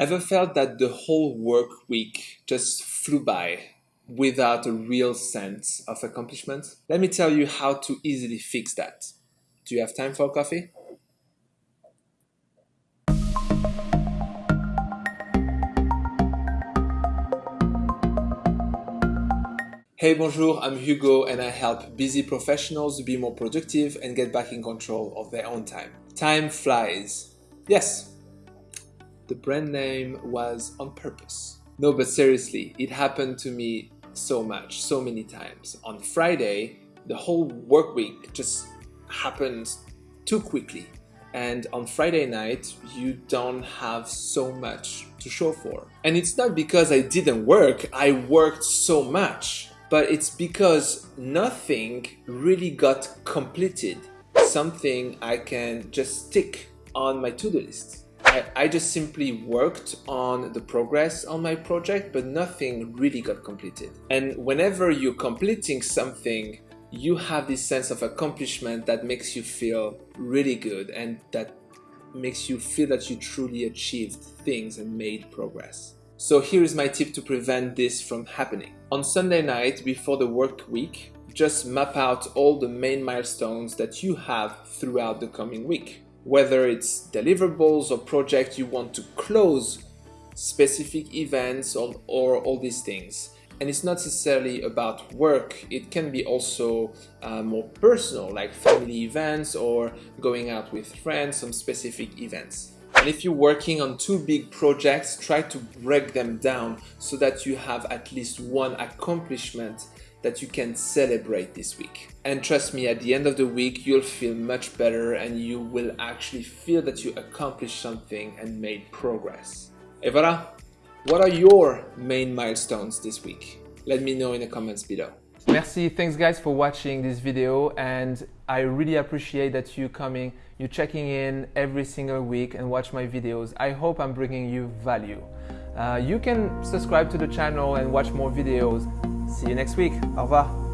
Ever felt that the whole work week just flew by without a real sense of accomplishment? Let me tell you how to easily fix that. Do you have time for coffee? Hey, bonjour, I'm Hugo and I help busy professionals be more productive and get back in control of their own time. Time flies. Yes, the brand name was on purpose. No, but seriously, it happened to me so much, so many times. On Friday, the whole work week just happened too quickly. And on Friday night, you don't have so much to show for. And it's not because I didn't work, I worked so much but it's because nothing really got completed. Something I can just stick on my to-do list. I, I, just simply worked on the progress on my project, but nothing really got completed. And whenever you're completing something, you have this sense of accomplishment that makes you feel really good and that makes you feel that you truly achieved things and made progress. So here is my tip to prevent this from happening. On Sunday night before the work week, just map out all the main milestones that you have throughout the coming week. Whether it's deliverables or projects you want to close, specific events or, or all these things. And it's not necessarily about work, it can be also uh, more personal, like family events or going out with friends, some specific events. And if you're working on two big projects, try to break them down so that you have at least one accomplishment that you can celebrate this week. And trust me, at the end of the week, you'll feel much better and you will actually feel that you accomplished something and made progress. Et voilà! What are your main milestones this week? Let me know in the comments below. Merci, thanks guys for watching this video and I really appreciate that you coming, you checking in every single week and watch my videos. I hope I'm bringing you value. Uh, you can subscribe to the channel and watch more videos. See you next week. Au revoir.